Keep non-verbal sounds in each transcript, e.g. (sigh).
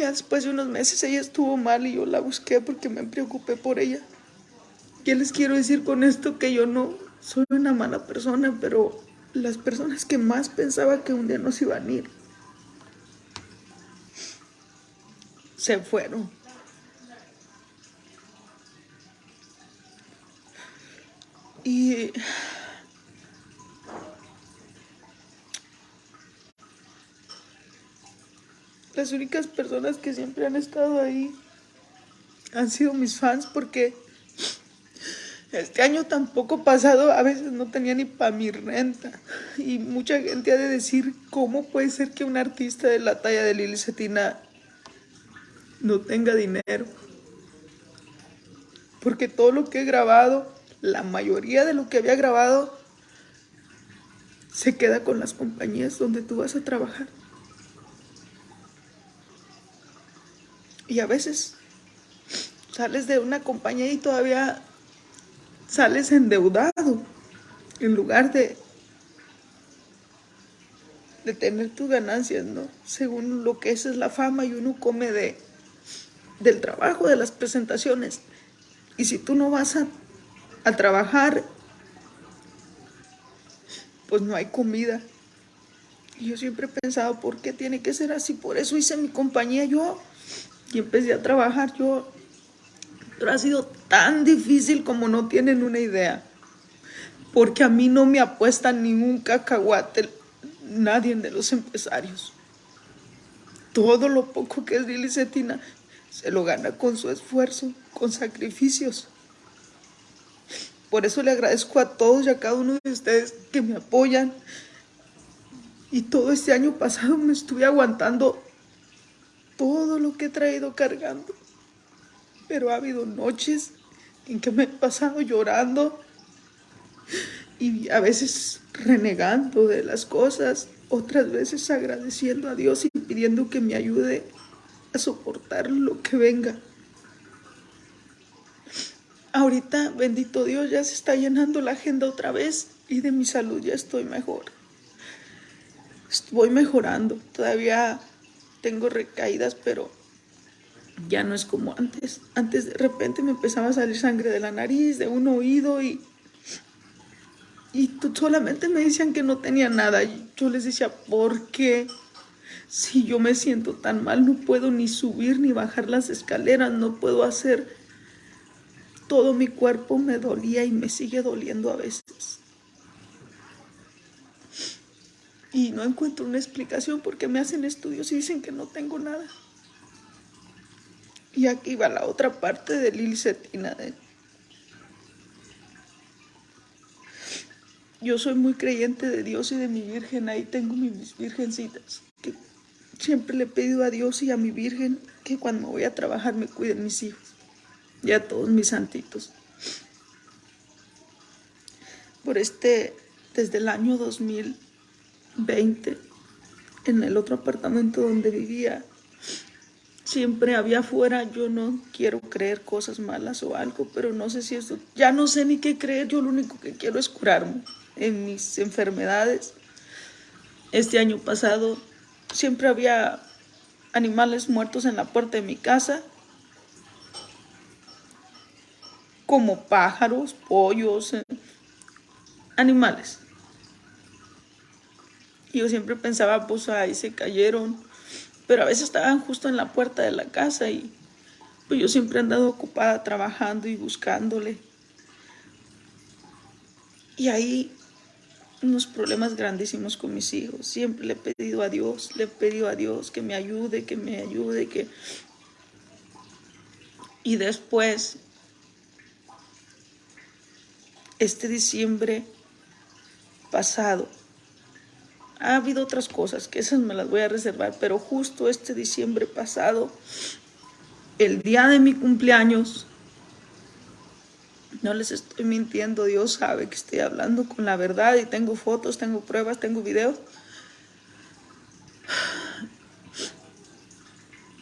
ya después de unos meses ella estuvo mal y yo la busqué porque me preocupé por ella. ¿Qué les quiero decir con esto? Que yo no soy una mala persona, pero las personas que más pensaba que un día nos iban a ir, se fueron. Y las únicas personas que siempre han estado ahí han sido mis fans porque este año tampoco pasado a veces no tenía ni para mi renta y mucha gente ha de decir cómo puede ser que un artista de la talla de Lili Cetina no tenga dinero porque todo lo que he grabado la mayoría de lo que había grabado se queda con las compañías donde tú vas a trabajar. Y a veces sales de una compañía y todavía sales endeudado en lugar de, de tener tus ganancias, ¿no? Según lo que es, es la fama y uno come de, del trabajo, de las presentaciones. Y si tú no vas a a trabajar, pues no hay comida. Y yo siempre he pensado, ¿por qué tiene que ser así? Por eso hice mi compañía yo y empecé a trabajar yo. Pero ha sido tan difícil como no tienen una idea. Porque a mí no me apuesta ningún cacahuate nadie de los empresarios. Todo lo poco que es Lili Cetina se lo gana con su esfuerzo, con sacrificios. Por eso le agradezco a todos y a cada uno de ustedes que me apoyan. Y todo este año pasado me estuve aguantando todo lo que he traído cargando. Pero ha habido noches en que me he pasado llorando y a veces renegando de las cosas, otras veces agradeciendo a Dios y pidiendo que me ayude a soportar lo que venga. Ahorita, bendito Dios, ya se está llenando la agenda otra vez y de mi salud ya estoy mejor. Voy mejorando. Todavía tengo recaídas, pero ya no es como antes. Antes de repente me empezaba a salir sangre de la nariz, de un oído y... Y solamente me decían que no tenía nada. Y yo les decía, ¿por qué? Si yo me siento tan mal, no puedo ni subir ni bajar las escaleras, no puedo hacer todo mi cuerpo me dolía y me sigue doliendo a veces. Y no encuentro una explicación porque me hacen estudios y dicen que no tengo nada. Y aquí va la otra parte de Lili Cetina. Yo soy muy creyente de Dios y de mi Virgen. Ahí tengo mis virgencitas. Que siempre le he pedido a Dios y a mi Virgen que cuando voy a trabajar me cuiden mis hijos y a todos mis santitos. Por este, desde el año 2020, en el otro apartamento donde vivía, siempre había afuera, yo no quiero creer cosas malas o algo, pero no sé si esto, ya no sé ni qué creer, yo lo único que quiero es curarme en mis enfermedades. Este año pasado siempre había animales muertos en la puerta de mi casa como pájaros, pollos, eh, animales. Yo siempre pensaba, pues ahí se cayeron, pero a veces estaban justo en la puerta de la casa y pues yo siempre he andado ocupada trabajando y buscándole. Y ahí unos problemas grandísimos con mis hijos. Siempre le he pedido a Dios, le he pedido a Dios que me ayude, que me ayude, que... Y después este diciembre pasado. Ha habido otras cosas que esas me las voy a reservar, pero justo este diciembre pasado, el día de mi cumpleaños, no les estoy mintiendo, Dios sabe que estoy hablando con la verdad y tengo fotos, tengo pruebas, tengo videos.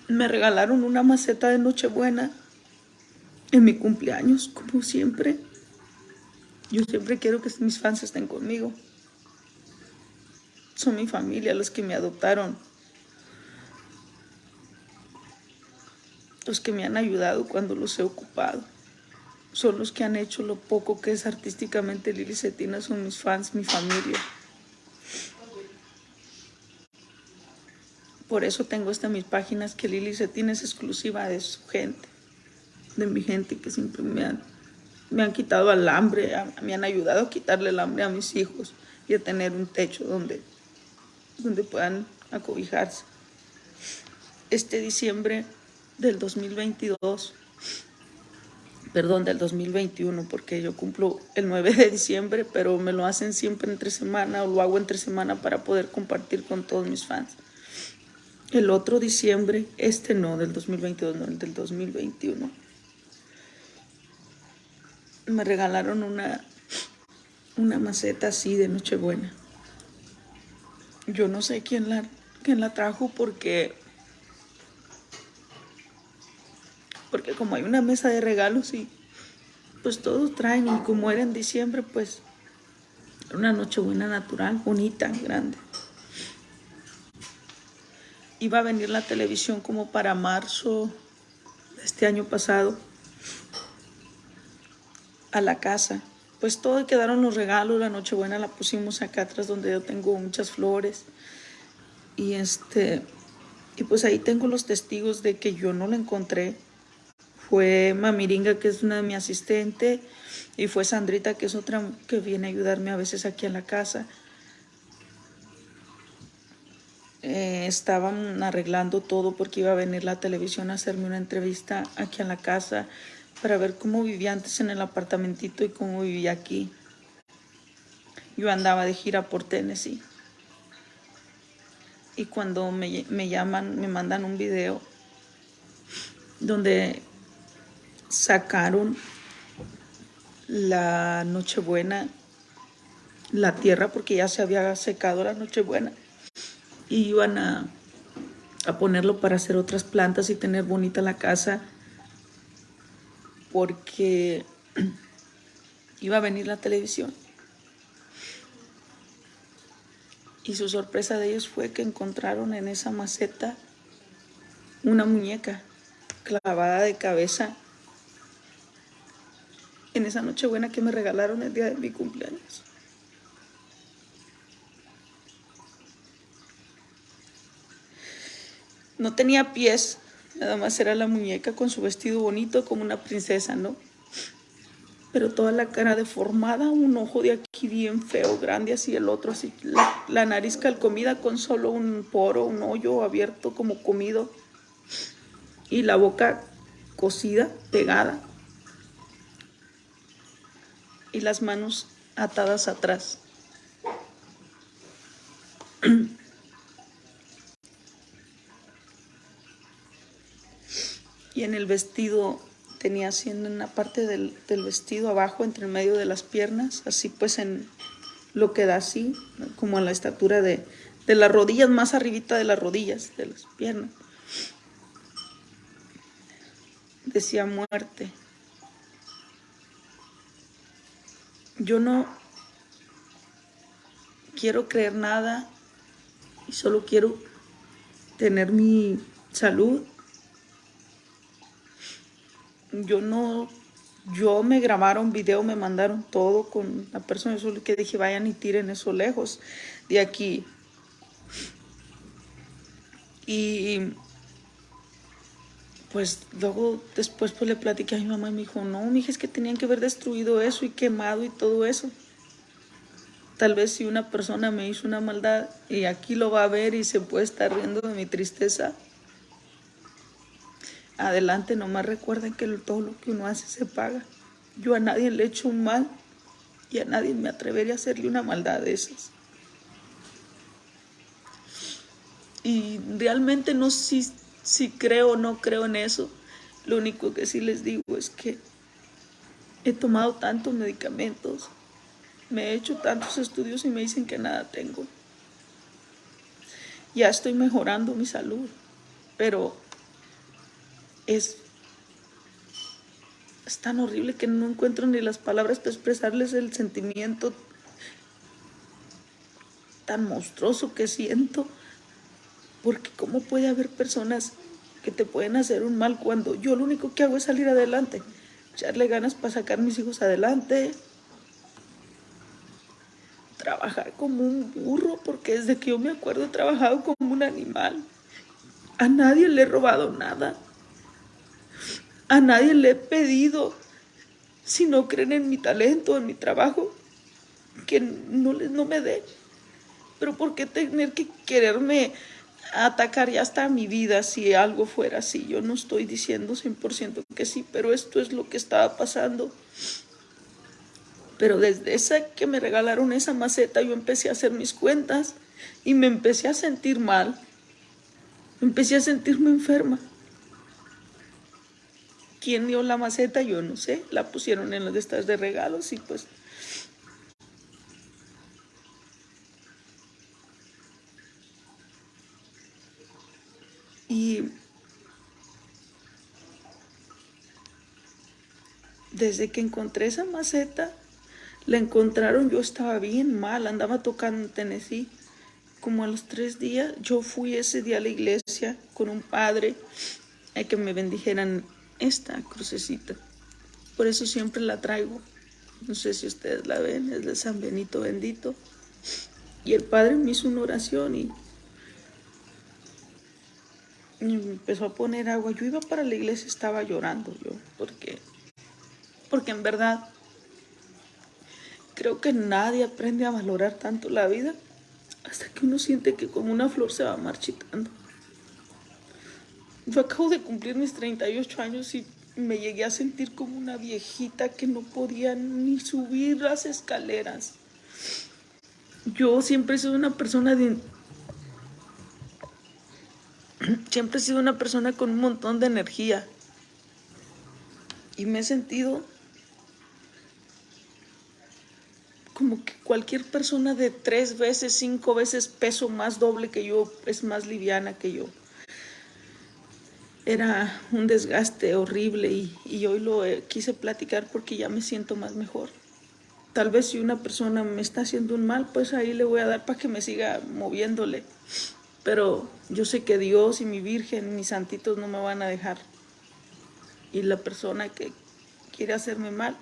Me regalaron una maceta de Nochebuena en mi cumpleaños, como siempre. Yo siempre quiero que mis fans estén conmigo. Son mi familia, los que me adoptaron. los que me han ayudado cuando los he ocupado. Son los que han hecho lo poco que es artísticamente Lili Cetina, son mis fans, mi familia. Por eso tengo estas mis páginas que Lili Cetina es exclusiva de su gente, de mi gente que siempre me han, me han quitado el hambre, me han ayudado a quitarle el hambre a mis hijos y a tener un techo donde, donde puedan acobijarse. Este diciembre del 2022, perdón, del 2021, porque yo cumplo el 9 de diciembre, pero me lo hacen siempre entre semana o lo hago entre semana para poder compartir con todos mis fans. El otro diciembre, este no, del 2022, no, el del 2021, me regalaron una, una maceta así de Nochebuena. Yo no sé quién la, quién la trajo porque porque como hay una mesa de regalos y pues todos traen y como era en diciembre pues una noche buena natural, bonita, grande. Iba a venir la televisión como para marzo de este año pasado a la casa. Pues todo quedaron los regalos, la Nochebuena la pusimos acá atrás donde yo tengo muchas flores. Y este y pues ahí tengo los testigos de que yo no la encontré fue Mamiringa, que es una de mi asistente, y fue Sandrita, que es otra que viene a ayudarme a veces aquí en la casa. Eh, estaban arreglando todo porque iba a venir la televisión a hacerme una entrevista aquí en la casa para ver cómo vivía antes en el apartamentito y cómo vivía aquí. Yo andaba de gira por Tennessee. Y cuando me, me llaman, me mandan un video donde sacaron la Nochebuena, la tierra, porque ya se había secado la Nochebuena, y iban a, a ponerlo para hacer otras plantas y tener bonita la casa, porque (clears throat) iba a venir la televisión. Y su sorpresa de ellos fue que encontraron en esa maceta una muñeca clavada de cabeza en esa noche buena que me regalaron el día de mi cumpleaños. No tenía pies, nada más era la muñeca con su vestido bonito como una princesa, ¿no? Pero toda la cara deformada, un ojo de aquí bien feo, grande, así el otro, así la, nariz calcomida con solo un poro, un hoyo abierto como comido y la boca cosida, pegada y las manos atadas atrás. (clears throat) y en el vestido tenía haciendo en la parte del, vestido abajo, entre el medio de las piernas, así pues en lo que da así, como a la estatura de, de las rodillas, más arribita de las rodillas, de las piernas. Decía muerte. yo no quiero creer nada y solo quiero tener mi salud. Yo no, yo me grabaron video, me mandaron todo con la persona, solo que dije vayan y tiren eso lejos de aquí. Y pues luego después pues le platiqué a mi mamá y me dijo, no, mi hija, es que tenían que haber destruido eso y quemado y todo eso. Tal vez si una persona me hizo una maldad y aquí lo va a ver y se puede estar riendo de mi tristeza, adelante, nomás recuerden que todo lo que uno hace se paga. Yo a nadie le he hecho un mal y a nadie me atrevería a hacerle una maldad de esas. Y realmente no, si, si creo o no creo en eso. Lo único que sí les digo es que he tomado tantos medicamentos, me he hecho tantos estudios y me dicen que nada tengo. Ya estoy mejorando mi salud, pero es, tan horrible que no encuentro ni las palabras para expresarles el sentimiento tan monstruoso que siento porque cómo puede haber personas que te pueden hacer un mal cuando yo lo único que hago es salir adelante, echarle ganas para sacar mis hijos adelante, trabajar como un burro, porque desde que yo me acuerdo he trabajado como un animal. A nadie le he robado nada. A nadie le he pedido, si no creen en mi talento, en mi trabajo, que no, no me dé. Pero ¿por qué tener que quererme atacar ya hasta mi vida si algo fuera así? Yo no estoy diciendo 100% que sí, pero esto es lo que estaba pasando. Pero desde esa que me regalaron esa maceta, yo empecé a hacer mis cuentas y me empecé a sentir mal. Empecé a sentirme enferma. ¿Quién dio la maceta? Yo no sé. La pusieron en de estas de regalos y pues... Y desde que encontré esa maceta, la encontraron, yo estaba bien mal, andaba tocando en Tennessee. Como a los tres días, yo fui ese día a la iglesia con un padre a que me bendijeran esta crucecita. Por eso siempre la traigo. No sé si ustedes la ven, es de San Benito bendito. Y el padre me hizo una oración y, y me empezó a poner agua. Yo iba para la iglesia, estaba llorando yo, porque, porque en verdad Creo que nadie aprende a valorar tanto la vida hasta que uno siente que como una flor se va marchitando. Yo acabo de cumplir mis 38 años y me llegué a sentir como una viejita que no podía ni subir las escaleras. Yo siempre he sido una persona de... (clears throat) Siempre he sido una persona con un montón de energía. Y me he sentido como que cualquier persona de tres veces, cinco veces peso más doble que yo es más liviana que yo. Era un desgaste horrible y, hoy lo eh, quise platicar porque ya me siento más mejor. Tal vez si una persona me está haciendo un mal, pues ahí le voy a dar para que me siga moviéndole. Pero yo sé que Dios y mi Virgen, mis santitos no me van a dejar. Y la persona que quiere hacerme mal,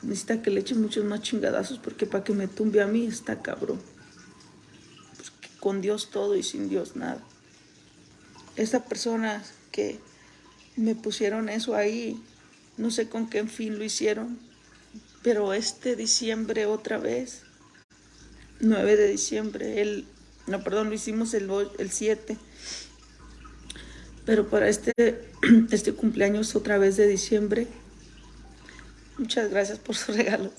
necesita que le eche muchos más chingadazos porque para que me tumbe a mí está cabrón. Con Dios todo y sin Dios nada. Estas personas que me pusieron eso ahí, no sé con qué fin lo hicieron, pero este diciembre otra vez, 9 de diciembre, el, no, perdón, lo hicimos el, el 7, pero para este, (clears throat) este cumpleaños otra vez de diciembre, Muchas gracias por sus (laughs) regalos.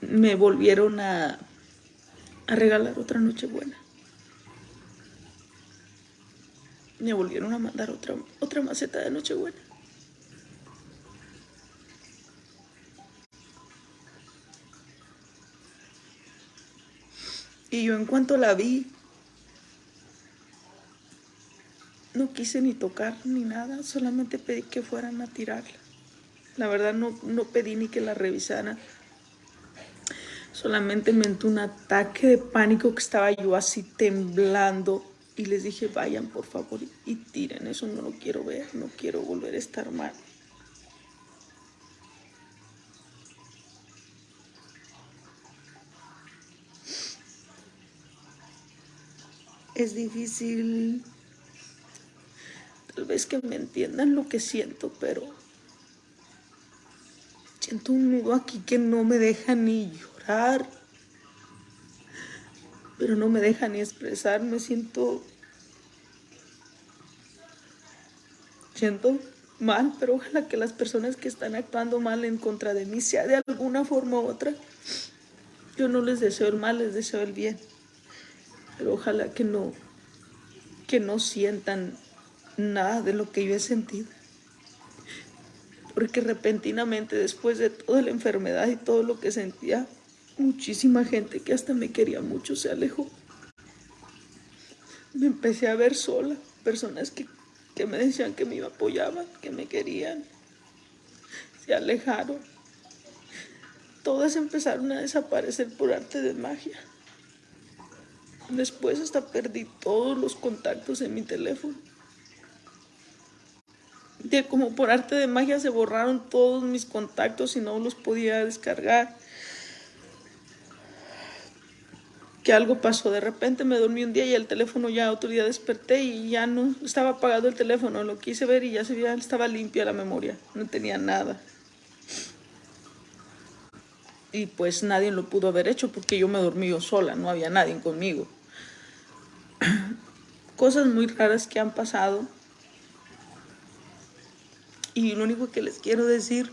Me volvieron a, a regalar otra noche buena. Me volvieron a mandar otra, otra maceta de Nochebuena. Y yo en cuanto la vi, no quise ni tocar ni nada, solamente pedí que fueran a tirarla. La verdad no, no pedí ni que la revisaran. Solamente me entró un ataque de pánico que estaba yo así temblando. Y les dije, vayan por favor y tiren, eso no lo quiero ver, no quiero volver a estar mal. Es difícil, tal vez que me entiendan lo que siento, pero Siento un nudo aquí que no me deja ni llorar, pero no me deja ni expresar. Me siento... Siento mal, pero ojalá que las personas que están actuando mal en contra de mí, sea de alguna forma u otra, yo no les deseo el mal, les deseo el bien. Pero ojalá que no, que no sientan nada de lo que yo he sentido porque repentinamente después de toda la enfermedad y todo lo que sentía, muchísima gente que hasta me quería mucho se alejó. Me empecé a ver sola, personas que, que me decían que me apoyaban, que me querían, se alejaron. Todas empezaron a desaparecer por arte de magia. Después hasta perdí todos los contactos en mi teléfono. de como por arte de magia se borraron todos mis contactos y no los podía descargar. Que algo pasó, de repente me dormí un día y el teléfono ya otro día desperté y ya no estaba apagado el teléfono, lo quise ver y ya se veía, estaba limpia la memoria, no tenía nada. Y pues nadie lo pudo haber hecho porque yo me dormí yo sola, no había nadie conmigo. (clears throat) Cosas muy raras que han pasado y lo único que les quiero decir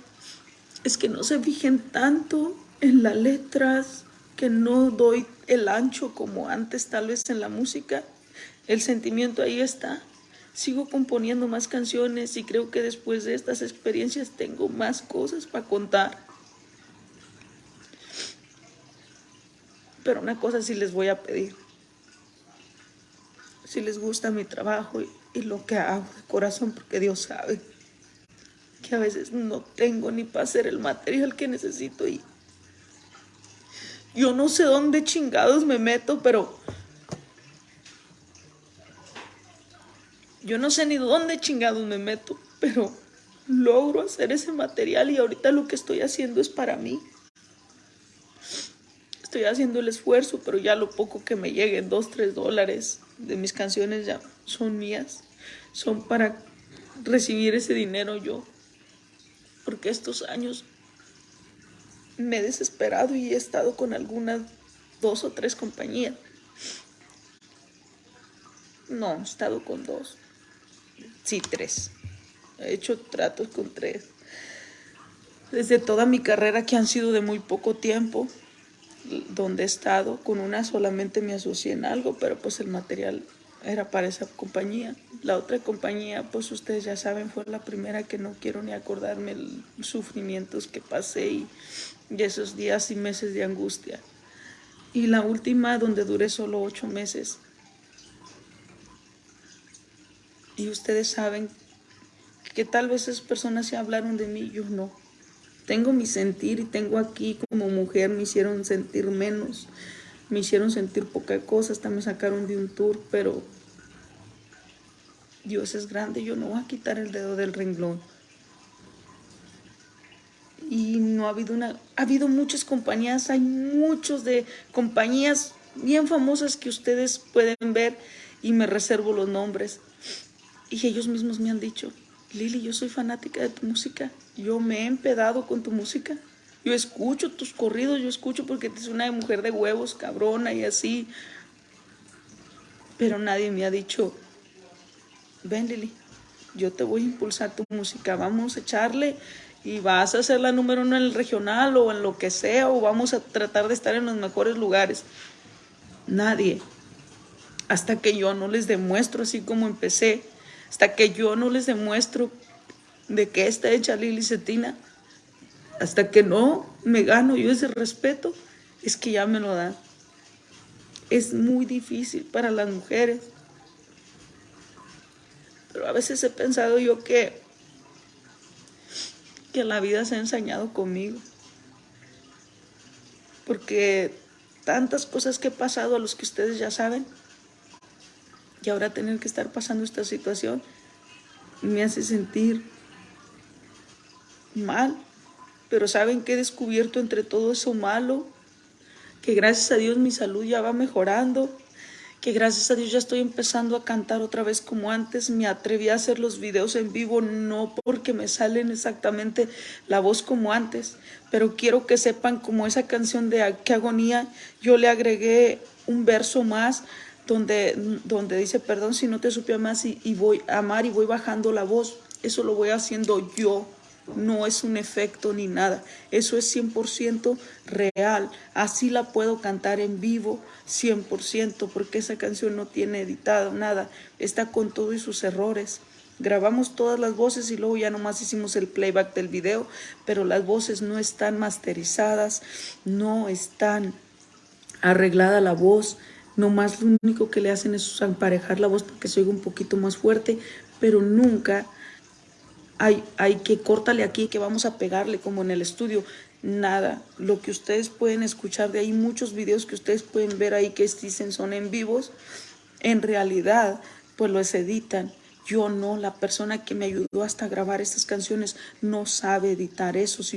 es que no se fijen tanto en las letras, que no doy el ancho como antes tal vez en la música. El sentimiento ahí está. Sigo componiendo más canciones y creo que después de estas experiencias tengo más cosas para contar. Pero una cosa sí les voy a pedir. Si les gusta mi trabajo y, lo que hago de corazón, porque Dios sabe que a veces no tengo ni para hacer el material que necesito y yo no sé dónde chingados me meto, pero yo no sé ni dónde chingados me meto, pero logro hacer ese material y ahorita lo que estoy haciendo es para mí. Estoy haciendo el esfuerzo, pero ya lo poco que me lleguen, dos, tres dólares de mis canciones ya son mías. Son para recibir ese dinero yo porque estos años me he desesperado y he estado con algunas dos o tres compañías. No, he estado con dos. Sí, tres. He hecho tratos con tres. Desde toda mi carrera, que han sido de muy poco tiempo, donde he estado, con una solamente me asocié en algo, pero pues el material era para esa compañía. La otra compañía, pues ustedes ya saben, fue la primera que no quiero ni acordarme los sufrimientos que pasé y, esos días y meses de angustia. Y la última donde duré solo ocho meses. Y ustedes saben que tal vez esas personas se hablaron de mí, yo no. Tengo mi sentir y tengo aquí como mujer, me hicieron sentir menos, me hicieron sentir poca cosa, hasta me sacaron de un tour, pero Dios es grande, yo no voy a quitar el dedo del renglón. Ha habido una, ha habido muchas compañías, hay muchos de compañías bien famosas que ustedes pueden ver y me reservo los nombres. Y ellos mismos me han dicho, Lili, yo soy fanática de tu música, yo me he empedado con tu música. Yo escucho tus corridos, yo escucho porque eres una mujer de huevos, cabrona y así. Pero nadie me ha dicho, ven Lili, yo te voy a impulsar tu música, vamos a echarle y vas a ser la número uno en el regional o en lo que sea, o vamos a tratar de estar en los mejores lugares. Nadie. Hasta que yo no les demuestro así como empecé, hasta que yo no les demuestro de qué está hecha Lili Cetina, hasta que no me gano yo ese respeto, es que ya me lo dan. Es muy difícil para las mujeres pero a veces he pensado yo que, que la vida se ha ensañado conmigo. Porque tantas cosas que he pasado a los que ustedes ya saben, y ahora tener que estar pasando esta situación me hace sentir mal. Pero saben que he descubierto entre todo eso malo, que gracias a Dios mi salud ya va mejorando, que gracias a Dios ya estoy empezando a cantar otra vez como antes. Me atreví a hacer los videos en vivo, no porque me salen exactamente la voz como antes, pero quiero que sepan como esa canción de Qué agonía, yo le agregué un verso más donde, donde dice, perdón si no te supe más y, voy a amar y voy bajando la voz. Eso lo voy haciendo yo no es un efecto ni nada. Eso es 100% real. Así la puedo cantar en vivo 100% porque esa canción no tiene editado nada. Está con todos sus errores. Grabamos todas las voces y luego ya nomás hicimos el playback del video, pero las voces no están masterizadas, no están arreglada la voz, nomás lo único que le hacen es emparejar la voz para que se oiga un poquito más fuerte, pero nunca hay, hay que córtale aquí, que vamos a pegarle como en el estudio. Nada, lo que ustedes pueden escuchar de ahí, muchos videos que ustedes pueden ver ahí que dicen son en vivos, en realidad pues los editan Yo no, la persona que me ayudó hasta grabar estas canciones no sabe editar eso, sino